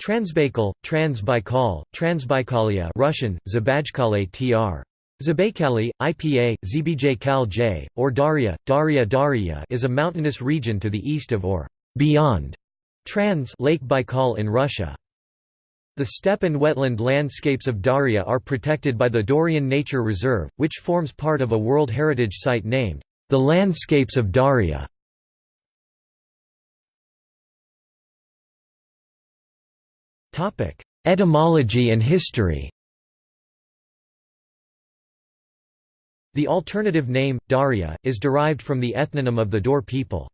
Transbaikal, Transbaikal, Transbaikalia Russian, Zabajkale tr. Zabaykali, IPA, Zbj J, or Dauria, Dauria Dauria is a mountainous region to the east of or beyond Trans Lake Baikal in Russia. The steppe and wetland landscapes of Dauria are protected by the Dorian Nature Reserve, which forms part of a World Heritage Site named, the Landscapes of Dauria. Etymology and history The alternative name, Dauria, is derived from the ethnonym of the Daur people.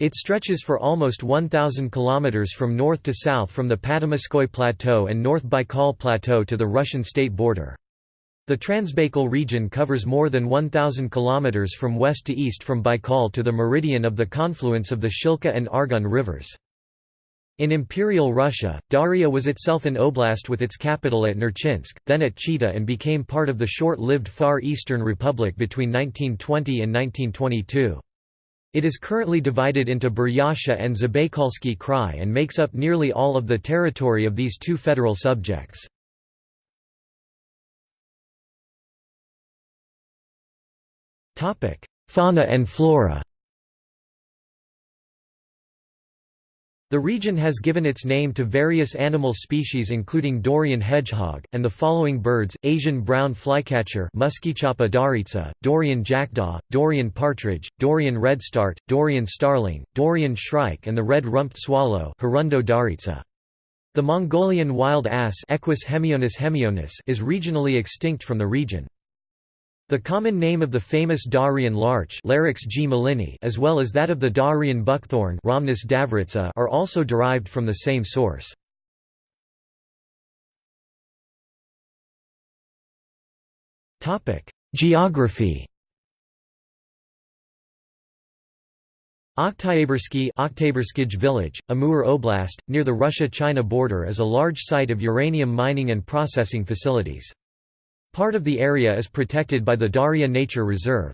It stretches for almost 1,000 kilometers from north to south from the Patamaskoy Plateau and North Baikal Plateau to the Russian state border. The Transbaikal region covers more than 1,000 kilometers from west to east from Baikal to the meridian of the confluence of the Shilka and Argun rivers. In Imperial Russia, Dauria was itself an oblast with its capital at Nerchinsk, then at Chita and became part of the short-lived Far Eastern Republic between 1920 and 1922. It is currently divided into Buryatia and Zabaykalsky Krai and makes up nearly all of the territory of these two federal subjects. Fauna and flora The region has given its name to various animal species including Daurian hedgehog, and the following birds, Asian brown flycatcher daritsa, Daurian jackdaw, Daurian partridge, Daurian redstart, Daurian starling, Daurian shrike and the red-rumped swallow. The Mongolian wild ass Equus hemionus hemionus is regionally extinct from the region. The common name of the famous Dahurian larch G. Mellini as well as that of the Dahurian buckthorn Rhamnus davurica are also derived from the same source. Geography Oktyabrski village, Amur Oblast, near the Russia-China border is a large site of uranium mining and processing facilities. Part of the area is protected by the Daria Nature Reserve.